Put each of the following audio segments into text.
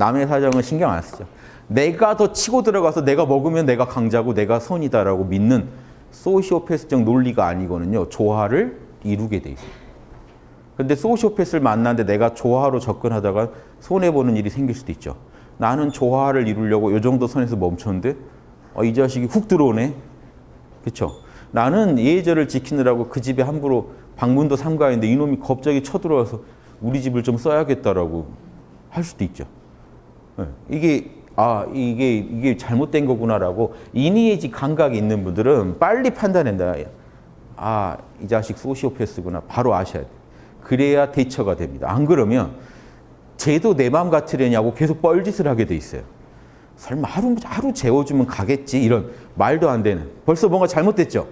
남의 사정은 신경 안 쓰죠. 내가 더 치고 들어가서 내가 먹으면 내가 강자고 내가 선이다라고 믿는 소시오패스적 논리가 아니거든요. 조화를 이루게 돼 있어요. 근데 소시오패스를 만났는데 내가 조화로 접근하다가 손해보는 일이 생길 수도 있죠. 나는 조화를 이루려고 이 정도 선에서 멈췄는데 어, 이 자식이 훅 들어오네. 그렇죠? 나는 예절을 지키느라고 그 집에 함부로 방문도 삼가했는데 이놈이 갑자기 쳐들어와서 우리 집을 좀 써야겠다라고 할 수도 있죠. 네. 이게 아 이게 이게 잘못된 거구나라고 이니에지 감각이 있는 분들은 빨리 판단한다. 아 이 자식 소시오패스구나 바로 아셔야 돼. 그래야 대처가 됩니다. 안 그러면 쟤도 내 마음 같으려냐고 계속 뻘짓을 하게 돼 있어요. 설마 하루 하루 재워주면 가겠지 이런 말도 안 되는 벌써 뭔가 잘못됐죠.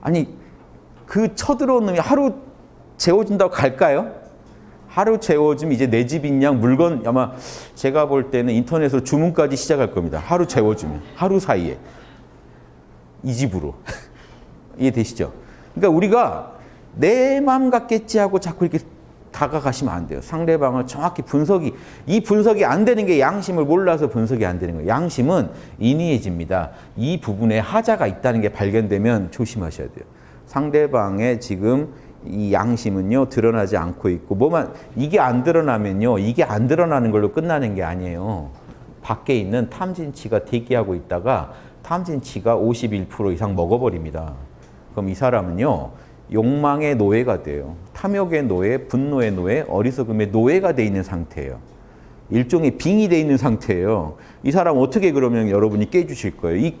아니 그 쳐들어온 놈이 하루 재워준다고 갈까요? 하루 재워주면 이제 내 집인 양 물건 아마 제가 볼 때는 인터넷으로 주문까지 시작할 겁니다. 하루 재워주면 하루 사이에 이 집으로 이해되시죠? 그러니까 우리가 내 마음 같겠지 하고 자꾸 이렇게 다가가시면 안 돼요. 상대방을 정확히 분석이 이 분석이 안 되는 게 양심을 몰라서 분석이 안 되는 거예요. 양심은 인이해집니다. 이 부분에 하자가 있다는 게 발견되면 조심하셔야 돼요. 상대방의 지금 이 양심은요 드러나지 않고 있고 뭐만 이게 안 드러나면요 이게 안 드러나는 걸로 끝나는 게 아니에요. 밖에 있는 탐진치가 대기하고 있다가 탐진치가 51% 이상 먹어버립니다. 그럼 이 사람은요 욕망의 노예가 돼요. 탐욕의 노예, 분노의 노예, 어리석음의 노예가 돼 있는 상태예요. 일종의 빙의 돼 있는 상태예요. 이 사람 어떻게 그러면 여러분이 깨주실 거예요. 이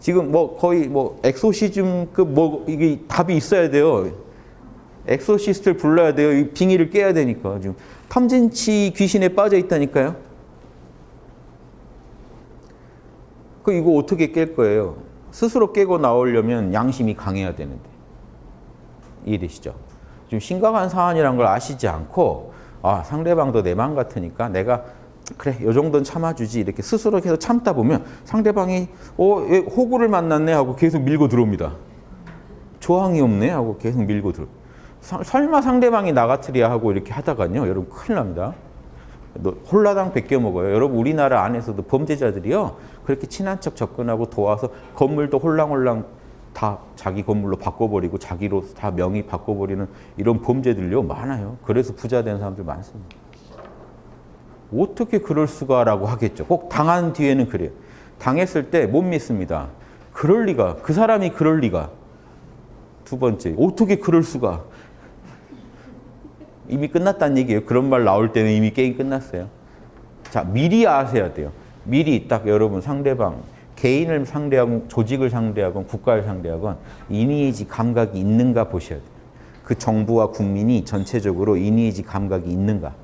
지금 뭐 거의 뭐 엑소시즘급 뭐 이게 답이 있어야 돼요. 엑소시스트를 불러야 돼요. 이 빙의를 깨야 되니까 지금 탐진치 귀신에 빠져 있다니까요. 그 이거 어떻게 깰 거예요? 스스로 깨고 나오려면 양심이 강해야 되는데 이해되시죠? 좀 심각한 사안이란 걸 아시지 않고 아 상대방도 내 마음 같으니까 내가 그래 요 정도는 참아주지 이렇게 스스로 계속 참다 보면 상대방이 어 호구를 만났네 하고 계속 밀고 들어옵니다. 조항이 없네 하고 계속 밀고 들어. 사, 설마 상대방이 나 같으랴 하고 이렇게 하다가요 여러분 큰일 납니다. 홀라당 베껴 먹어요. 여러분 우리나라 안에서도 범죄자들이요 그렇게 친한 척 접근하고 도와서 건물도 홀랑홀랑 다 자기 건물로 바꿔버리고 자기로 다 명의 바꿔버리는 이런 범죄들요 많아요. 그래서 부자 된 사람들 많습니다. 어떻게 그럴 수가라고 하겠죠. 꼭 당한 뒤에는 그래요. 당했을 때 못 믿습니다. 그럴 리가. 그 사람이 그럴 리가. 두 번째, 어떻게 그럴 수가. 이미 끝났다는 얘기예요. 그런 말 나올 때는 이미 게임 끝났어요. 자, 미리 아셔야 돼요. 미리 딱 여러분 상대방 개인을 상대하건 조직을 상대하건 국가를 상대하건 이니에지 감각이 있는가 보셔야 돼요. 그 정부와 국민이 전체적으로 이니에지 감각이 있는가.